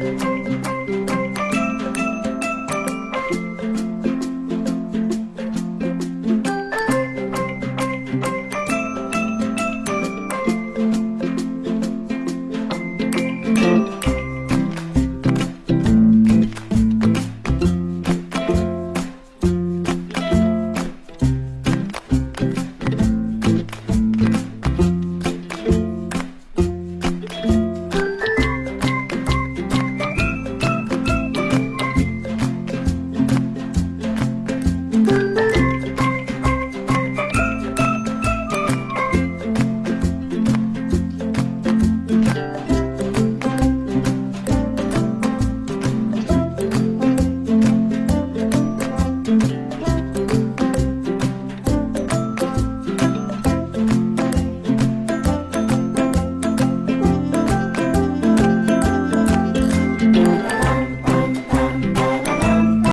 Bye.